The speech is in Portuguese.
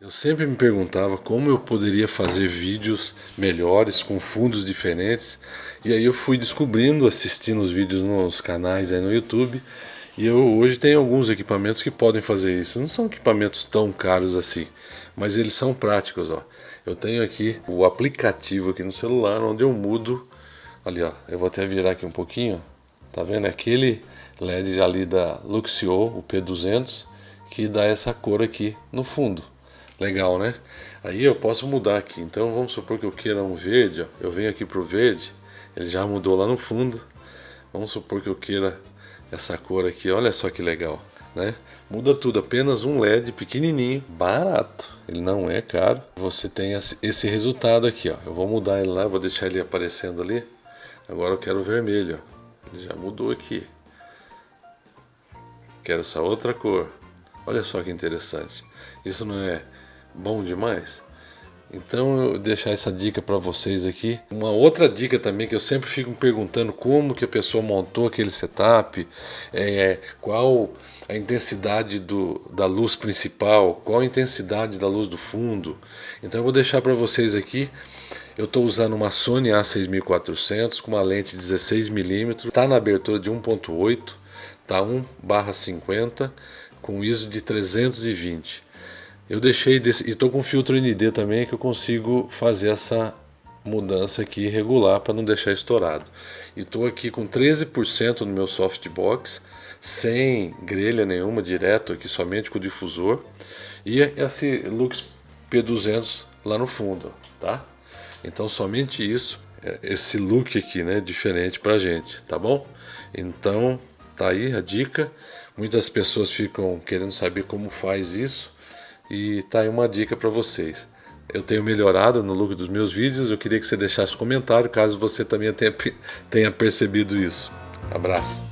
Eu sempre me perguntava como eu poderia fazer vídeos melhores, com fundos diferentes. E aí eu fui descobrindo, assistindo os vídeos nos canais aí no YouTube. E eu hoje tenho alguns equipamentos que podem fazer isso. Não são equipamentos tão caros assim, mas eles são práticos. Ó. Eu tenho aqui o aplicativo aqui no celular, onde eu mudo. Ali, ó, eu vou até virar aqui um pouquinho. Tá vendo? Aquele LED ali da Luxio, o P200, que dá essa cor aqui no fundo. Legal, né? Aí eu posso mudar aqui. Então vamos supor que eu queira um verde. Ó. Eu venho aqui para o verde. Ele já mudou lá no fundo. Vamos supor que eu queira essa cor aqui. Olha só que legal. Né? Muda tudo, apenas um LED pequenininho, barato, ele não é caro. Você tem esse resultado aqui, ó. Eu vou mudar ele lá, vou deixar ele aparecendo ali. Agora eu quero vermelho, ó. Ele já mudou aqui. Quero essa outra cor. Olha só que interessante. Isso não é bom demais? Então eu deixar essa dica para vocês aqui. Uma outra dica também que eu sempre fico me perguntando como que a pessoa montou aquele setup, é, qual a intensidade do, da luz principal, qual a intensidade da luz do fundo. Então eu vou deixar para vocês aqui. Eu estou usando uma Sony A6400 com uma lente 16mm, está na abertura de 1.8, tá 1/50 com ISO de 320. Eu deixei desse, e estou com filtro ND também que eu consigo fazer essa mudança aqui regular para não deixar estourado. E estou aqui com 13% no meu softbox, sem grelha nenhuma, direto aqui somente com o difusor. E esse Lux P200 lá no fundo, tá? Então somente isso, é, esse look aqui, né, diferente pra gente, tá bom? Então, tá aí a dica. Muitas pessoas ficam querendo saber como faz isso. E tá aí uma dica para vocês. Eu tenho melhorado no look dos meus vídeos, eu queria que você deixasse comentário caso você também tenha, tenha percebido isso. Abraço!